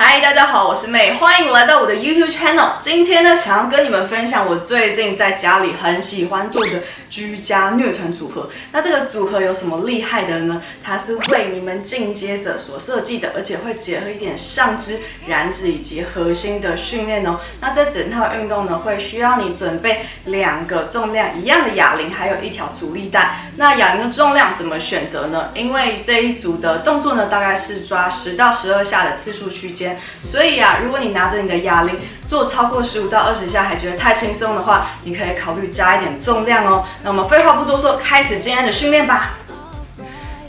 嗨，大家好，我是妹，欢迎来到我的 YouTube channel。今天呢，想要跟你们分享我最近在家里很喜欢做的居家虐团组合。那这个组合有什么厉害的呢？它是为你们进阶者所设计的，而且会结合一点上肢、燃脂以及核心的训练哦。那这整套运动呢，会需要你准备两个重量一样的哑铃，还有一条阻力带。那哑铃的重量怎么选择呢？因为这一组的动作呢，大概是抓十到十二下的次数区间。所以啊，如果你拿着你的哑铃做超过十五到二十下还觉得太轻松的话，你可以考虑加一点重量哦。那我们废话不多说，开始今天的训练吧。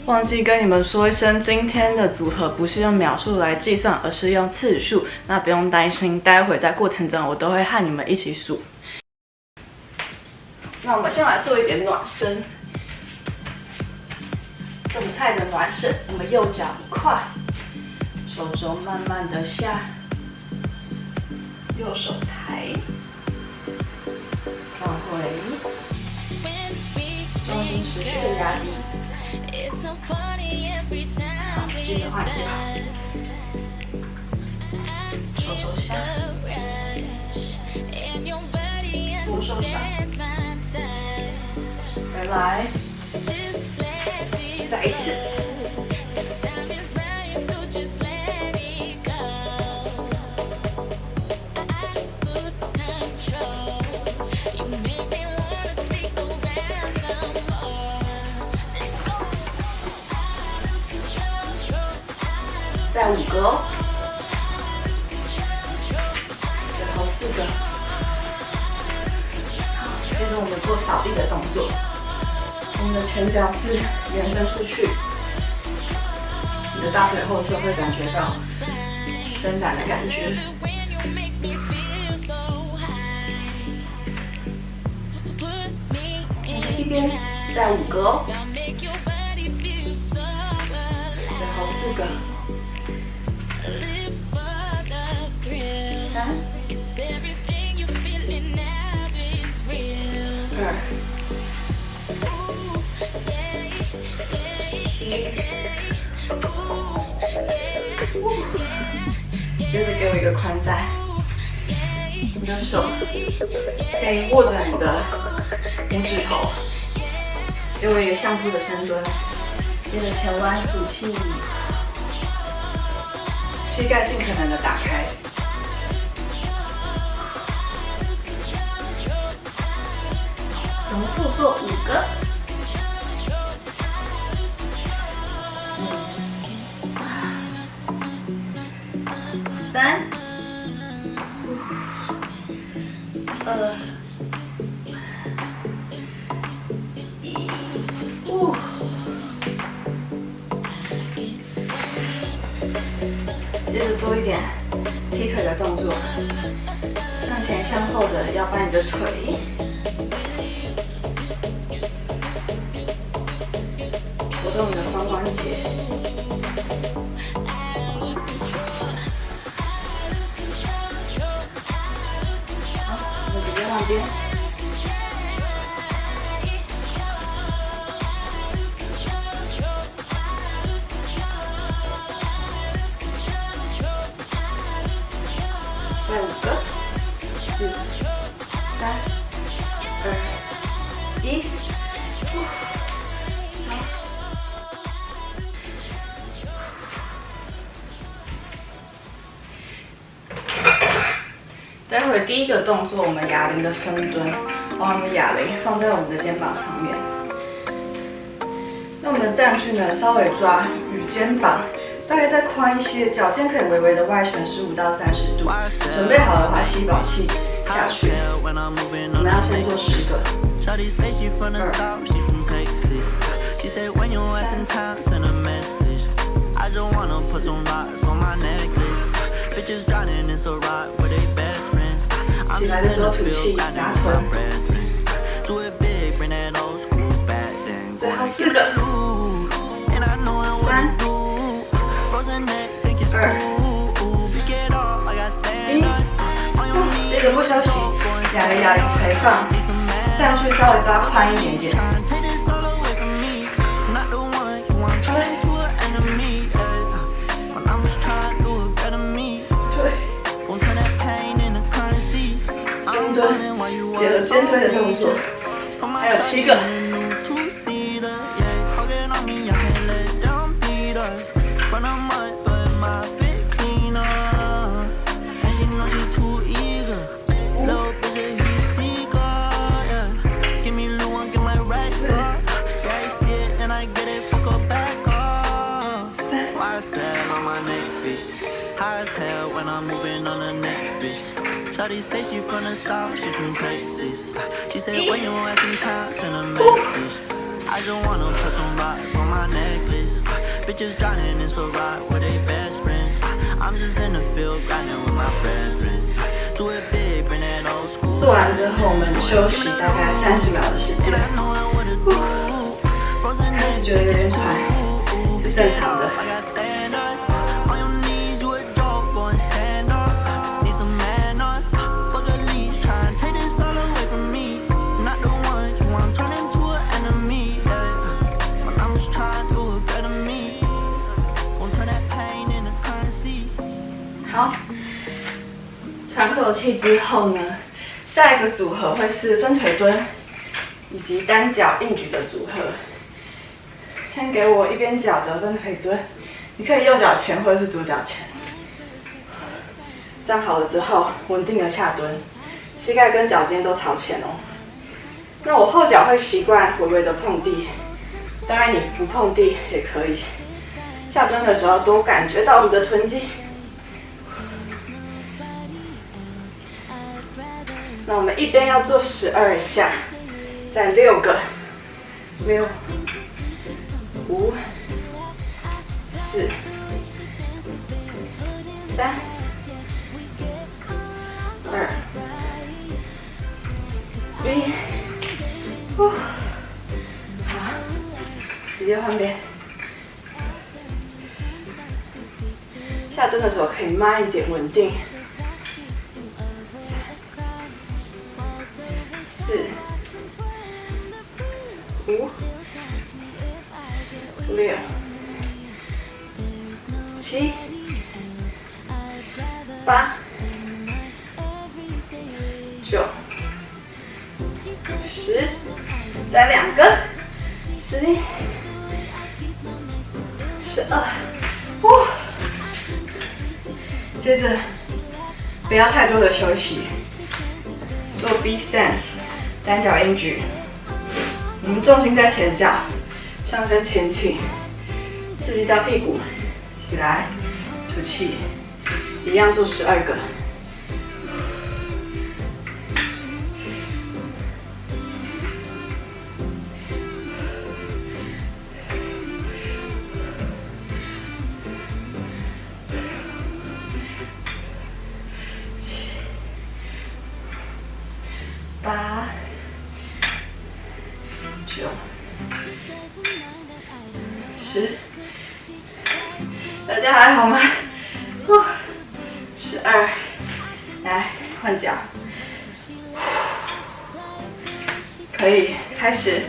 忘记跟你们说一声，今天的组合不是用秒数来计算，而是用次数。那不用担心，待会在过程中我都会和你们一起数。那我们先来做一点暖身，动态的暖身。我们右脚一块。手肘慢慢的下，右手抬，转回，重心持续的压低。好，接着换脚，手肘下，左手上，再来，再一次。们做扫地的动作。我们的前脚是延伸出去，你的大腿后侧会感觉到伸展的感觉。一边再五个哦，最后四个。接着给我一个宽窄，你的手可以握着你的拇指头，给我一个相扑的深蹲。接着前弯吐气，膝盖尽可能的打开。重复做五个，接着做一点踢腿的动作，向前向后的要把你的腿。活。动你的髋关节，好，我们直接换边，动作，我们哑铃的深蹲，把我们的哑铃放在我们的肩膀上面。那我们的站距呢，稍微抓与肩膀大概再宽一些，脚尖可以微微的外旋十五到三十度。准备好的话，吸饱气下去。我们要先做十个。二。起来的时候吐气，夹臀。最后四个，三、二、一。接着不休息，两个哑铃垂放，站距稍微抓宽一点点。推的动作，还有七个。Shawty say she from the south, she from Texas. She said when you asking time, send a message. I just wanna put some rocks on my necklace. Bitches drowning in so rock with they best friends. I'm just in the field grinding with my brethren. Do it big, bring that old school. 做完之后，我们休息大概三十秒的时间。开始觉得有点喘，是正常的。 喘口气之后呢，下一个组合会是分腿蹲以及单脚硬举的组合。先给我一边脚的分腿蹲，你可以右脚前或者是左脚前。站好了之后，稳定的下蹲，膝盖跟脚尖都朝前哦。那我后脚会习惯微微的碰地，当然你不碰地也可以。下蹲的时候多感觉到你的臀肌。那我们一边要做十二下，再六个，六、五、四、三、二、一，呼，好，直接换边。下蹲的时候可以慢一点，稳定。五、六、七、八、九、十，再两个，十一、十二，哇！接着不要太多的休息，做 B stance，单脚硬举。我们重心在前脚，上身前倾，刺激到屁股，起来，吐气，一样做十二个。可以开始。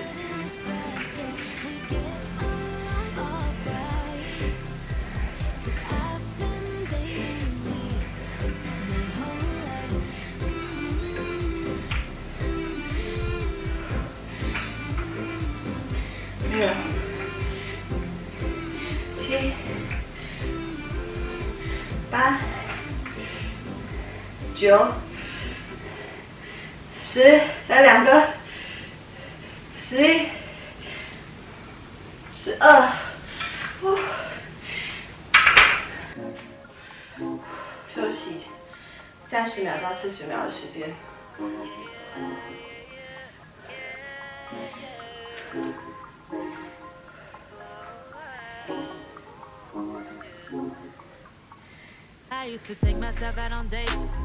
used to take myself out on dates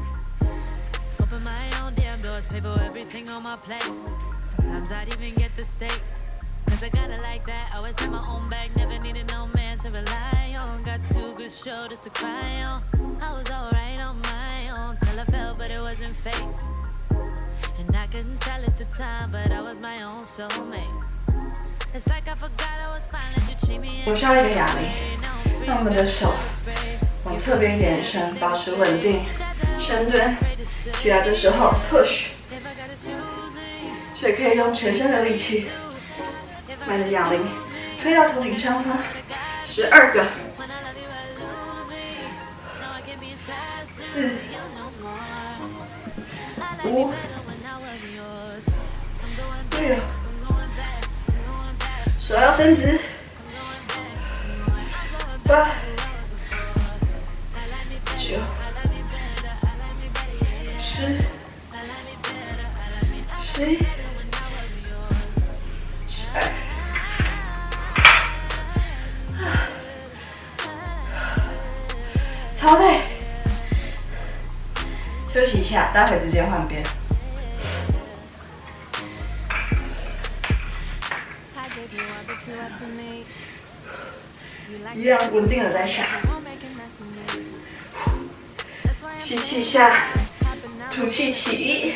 Open my own damn doors, pay for everything on my plate Sometimes I'd even get the steak Cause I got it like that, always had my own bag Never needed no man to rely on Got two good shoulders to cry on I was alright on my own Till I fell, but it wasn't fake And I couldn't tell at the time But I was my own soulmate It's like I forgot I was fine, let you treat me 我需要一个哑铃，让我们的手 往侧边延伸，保持稳定，深蹲，起来的时候 push。所以可以用全身的力气，慢的哑铃推到头顶上方，十二个，四，五，六，手要伸直，八。十一、十二，超累，休息一下，待会直接换边。一样稳定的在下。吸气下，吐气起，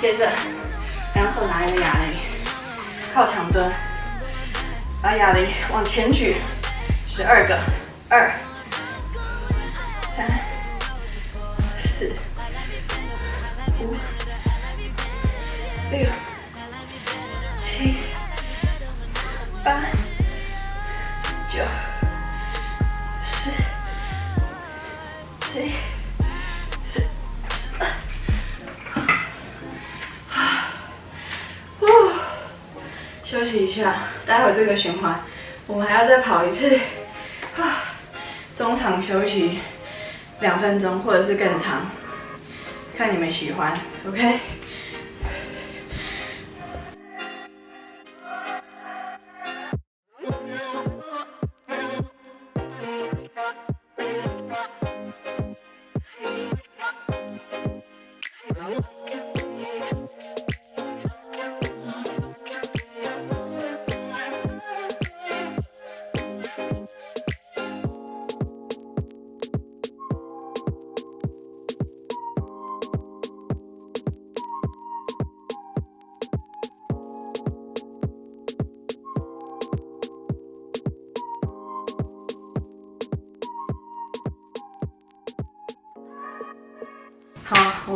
接着，两手拿一个哑铃，靠墙蹲，把哑铃往前举，十二个，二、三、四、五、六。循环我们还要再跑一次，啊，中场休息两分钟或者是更长，看你们喜欢，OK。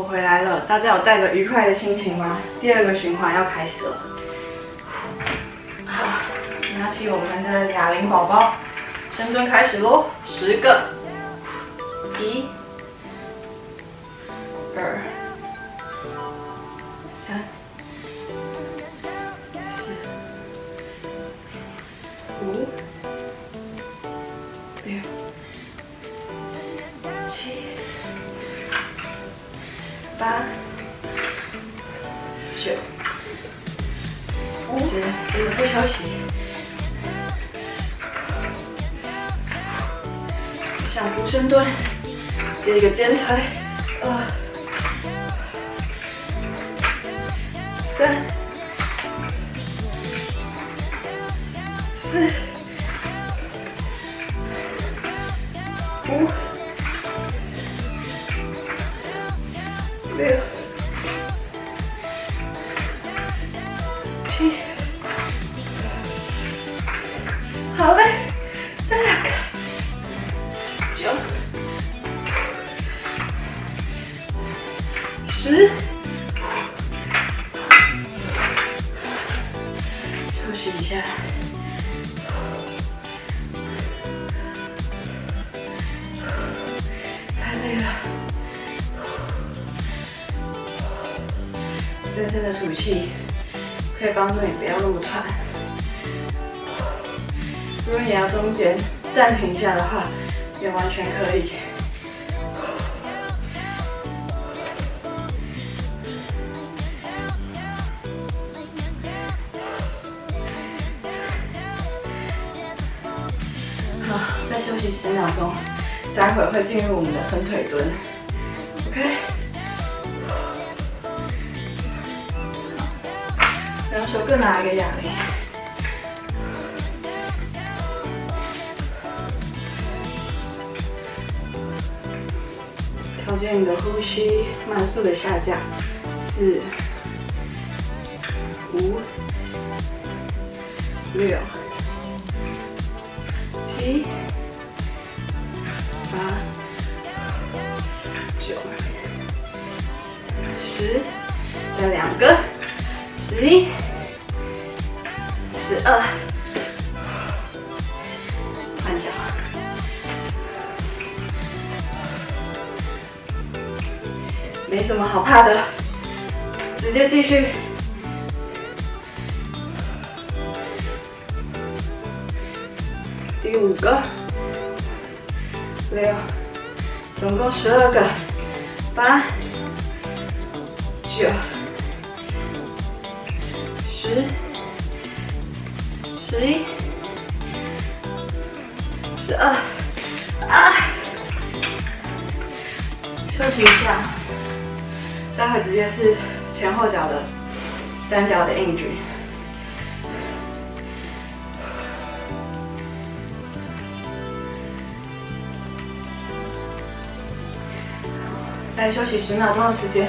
回来了。大家有带着愉快的心情吗？第二个循环要开始了。好，拿起我们的哑铃宝宝，深蹲开始喽，十个，です。休息十秒钟，待会儿会进入我们的分腿蹲，OK。两手各拿一个哑铃，调节你的呼吸，慢速的下降，四、五、六。七、十一、十二，换脚，没什么好怕的，直接继续。第五个，六，总共十二个，八，九，十一，十二，啊，休息一下，待会直接是前后脚的单脚的硬举。来休息十秒钟的时间，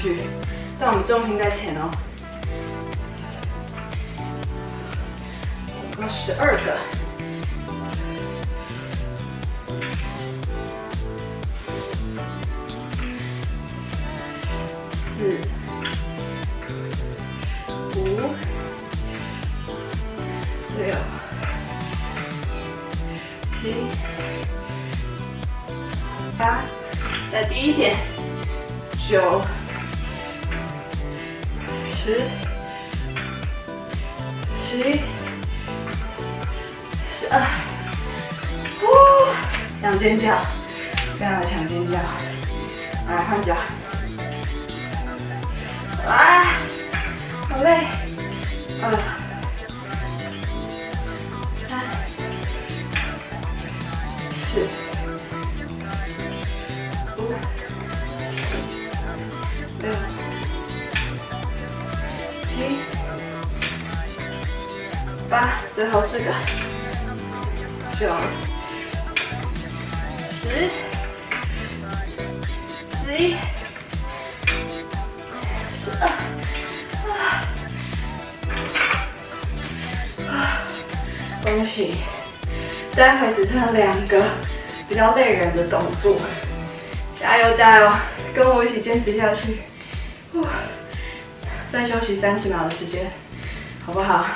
去，但我们重心在前哦。总共十二个，四。五、六。七、八，再低一点，九、十、十一、十二，呼，两尖叫，非常的强尖叫，来换脚，啊，好累，啊。最后四个，九，十，十一，十二，啊，恭喜！待会只剩两个比较累人的动作，加油加油，跟我一起坚持下去。再休息三十秒的时间，好不好？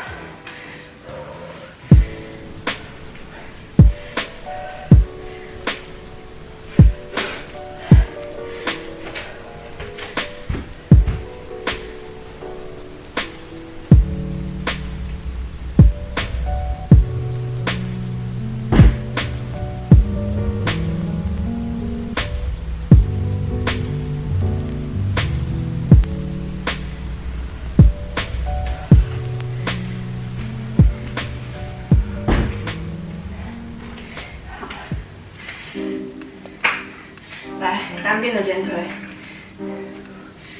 的肩推，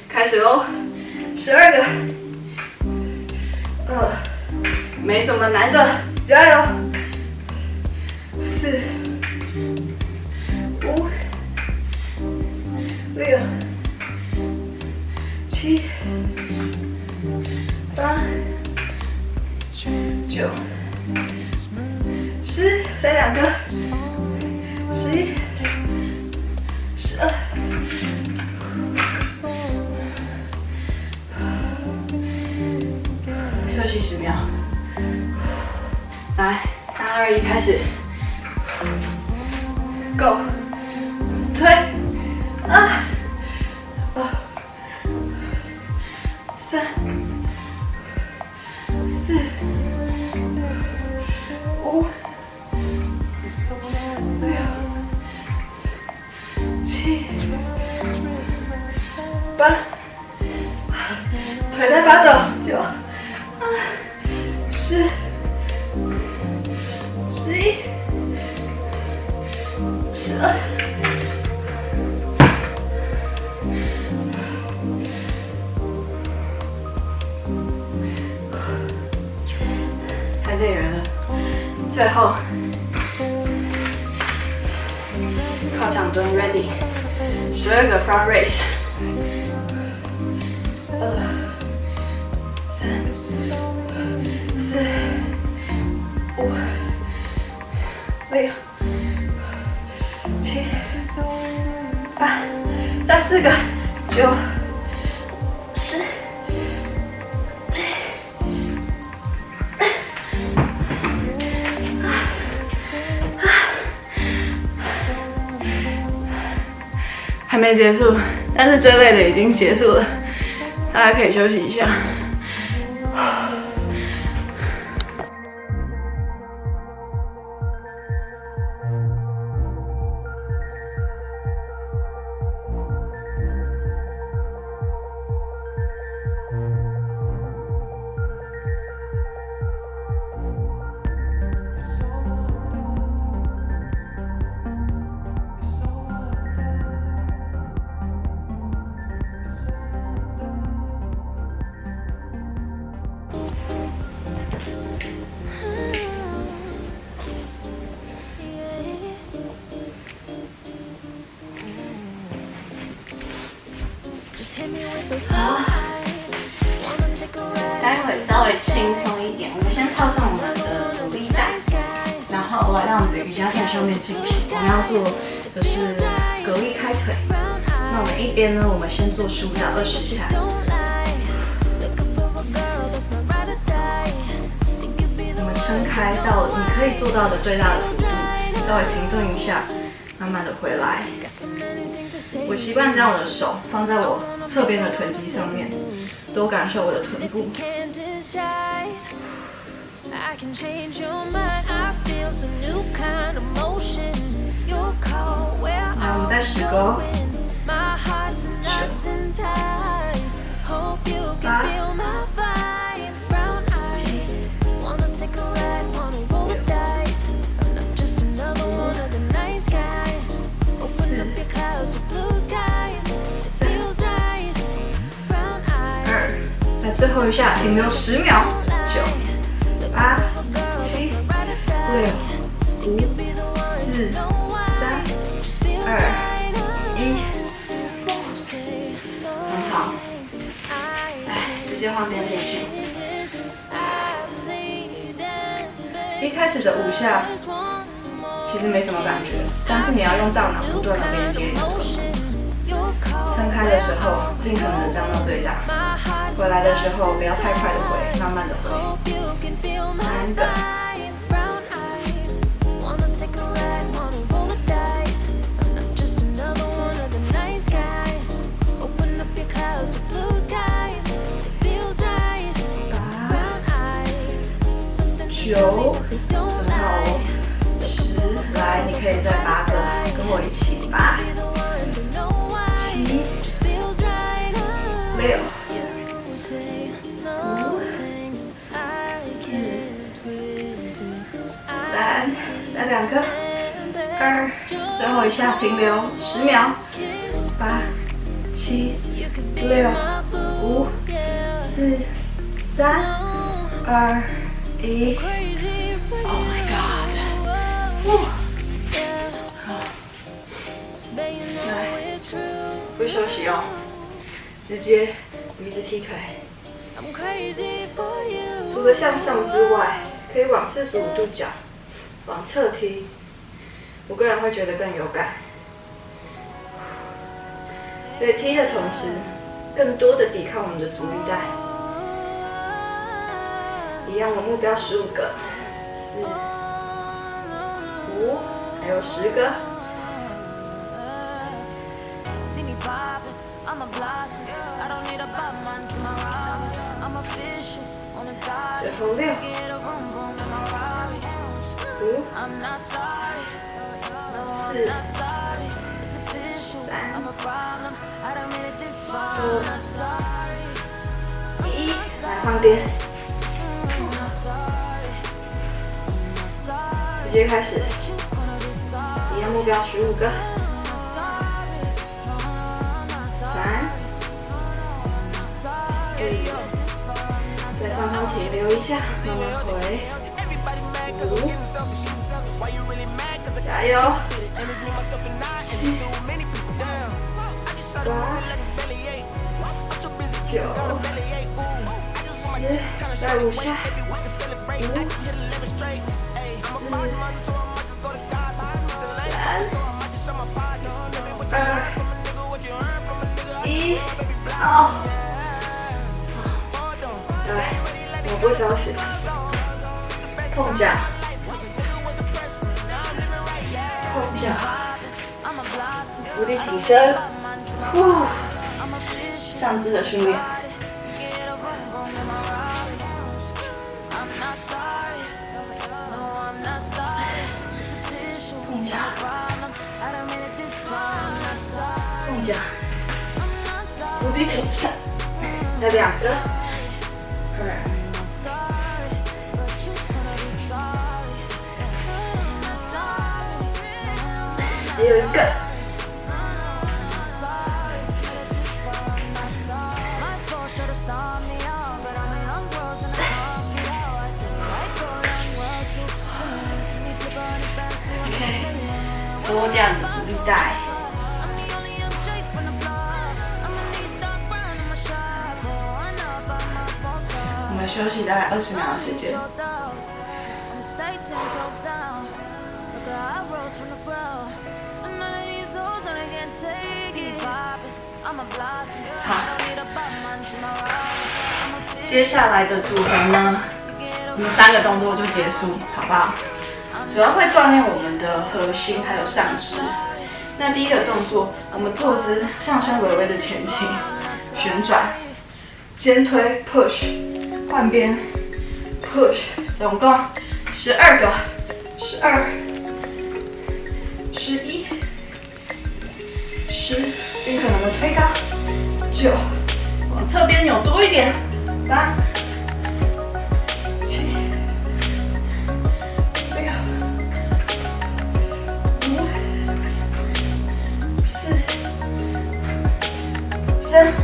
开始哦，十二个，二，没什么难的，加油，四，五，六，七，八，九，十，再两个，来，三二一，开始。后靠墙蹲，ready，十二个 front raise，二、三、四、五、六、七、八，再四个，九、还没结束，但是最累的已经结束了，大家可以休息一下。面进行。我们要做就是隔力开腿。那我们一边呢，我们先做十五到二十下。我们撑开到你可以做到的最大的幅度，稍微停顿一下，慢慢的回来。我习惯将我的手放在我侧边的臀肌上面，多感受我的臀部。再十个，九、八、最后一下，停留十秒，边进去。一开始的五下其实没什么感觉，但是你要用大脑不断的连接。撑开的时候，尽可能的张到最大。回来的时候，不要太快的回，慢慢的回。三个。九，很好。十，来，你可以再八个，跟我一起八。六、五、三，再两个，二，最后一下停留十秒，八、七、六、五、四、三、二、Oh my god！不休息哦。直接一直踢腿，除了向上之外，可以往四十五度角往侧踢，我个人会觉得更有感。所以踢的同时，更多的抵抗我们的阻力带。一样的目标十五个，四、五，还有十个。最后六，五，四，三，二，一。来换边，直接开始，一样目标十五个，三，在上方停留一下，慢慢回，五，加油，七，八，九。十。再五下，五、二、一，好。来，我不休息，碰脚，碰脚，伏地挺身，呼，上肢的训练。再两个，二，还有一个，多这样子阻力带。休息大概二十秒的时间。好，接下来的组合呢，我们三个动作就结束，好不好？主要会锻炼我们的核心还有上肢。那第一个动作，我们坐姿上身微微的前倾，旋转，肩推 push。换边，push，总共十二个，十二，十一，十，尽可能的推高，九，往侧边扭多一点，八，七，六，五，四，三。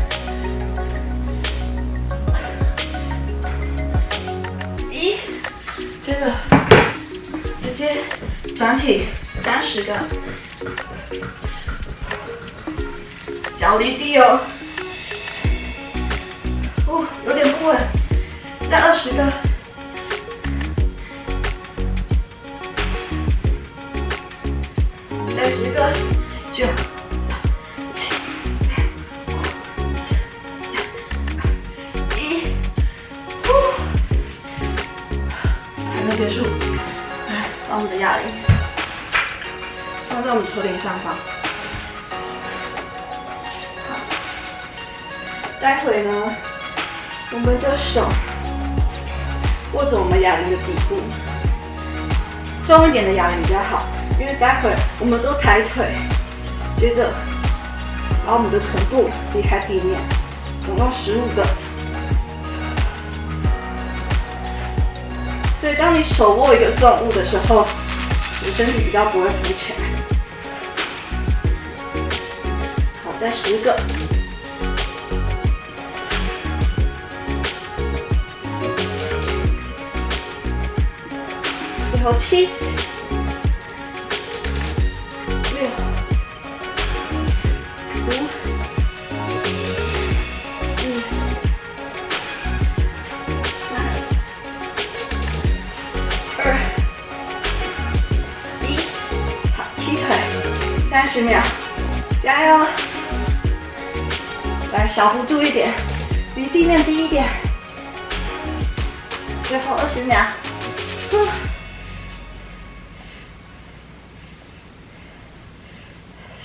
转体三十个，脚离地哦，哦，有点不稳，再二十个，头顶上方。好，待会呢，我们的手握着我们哑铃的底部，重一点的哑铃比较好，因为待会我们都抬腿，接着把我们的臀部离开地面，总共十五个。所以当你手握一个重物的时候，你身体比较不会浮起来。十个，最后七、六、五、四、三、二、一，好，踢腿，三十秒，加油！小幅度一点，离地面低一点。最后二十秒，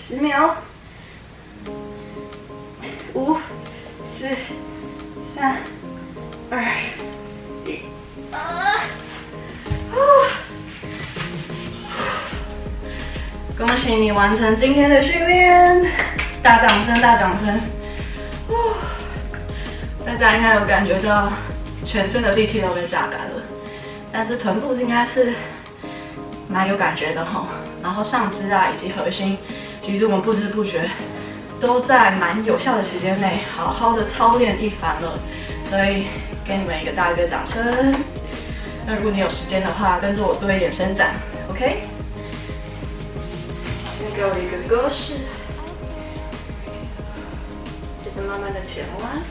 十秒，五、四、三、二、一，啊！恭喜你完成今天的训练，大掌声，大掌声！大家应该有感觉到全身的力气都被榨干了，但是臀部应该是蛮有感觉的哈。然后上肢啊以及核心，其实我们不知不觉都在蛮有效的时间内好好的操练一番了，所以给你们一个大力的掌声。那如果你有时间的话，跟着我做一点伸展，OK？先给我一个鸽式，接着慢慢的前弯，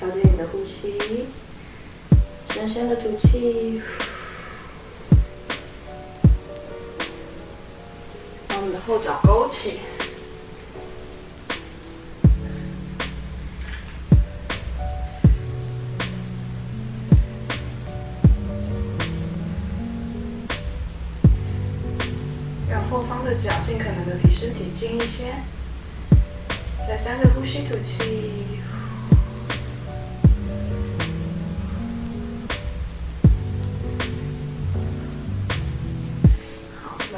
调节你的呼吸，深深的吐气，把我们的后脚勾起。让后方的脚尽可能的离身体近一些，再三个呼吸吐气。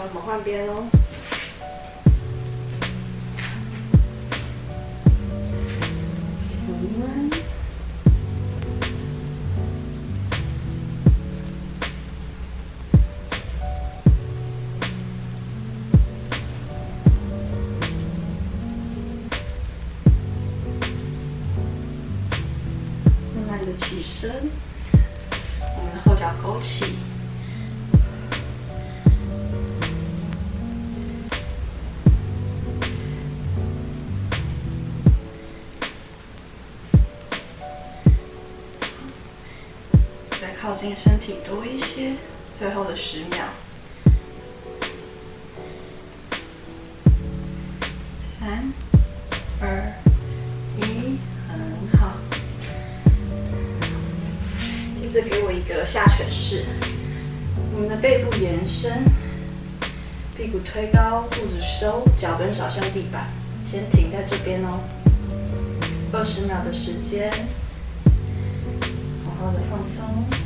我们换边哦慢慢的起身。再靠近身体多一些，最后的十秒，三、二。再给我一个下犬式，我们的背部延伸，屁股推高，肚子收，脚跟少向地板，先停在这边哦，二十秒的时间，好好的放松。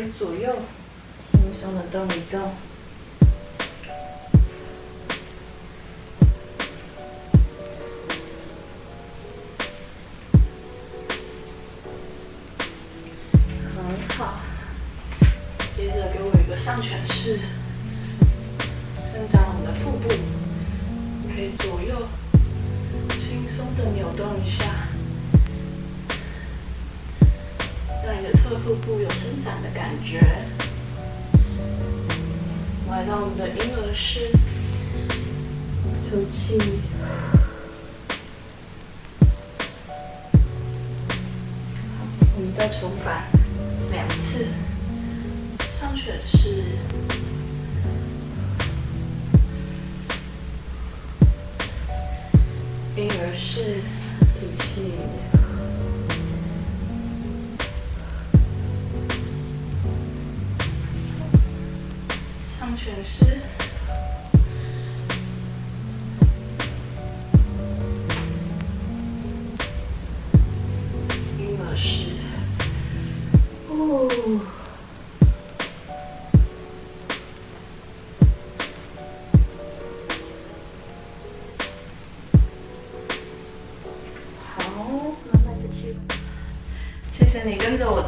可以左右轻松的动一动。再重返。两次，上犬式，婴儿式，吐气，上犬式。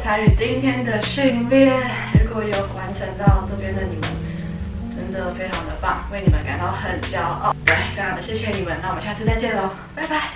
参与今天的训练，如果有完成到这边的你们，真的非常的棒，为你们感到很骄傲。对，非常的谢谢你们，那我们下次再见喽，拜拜。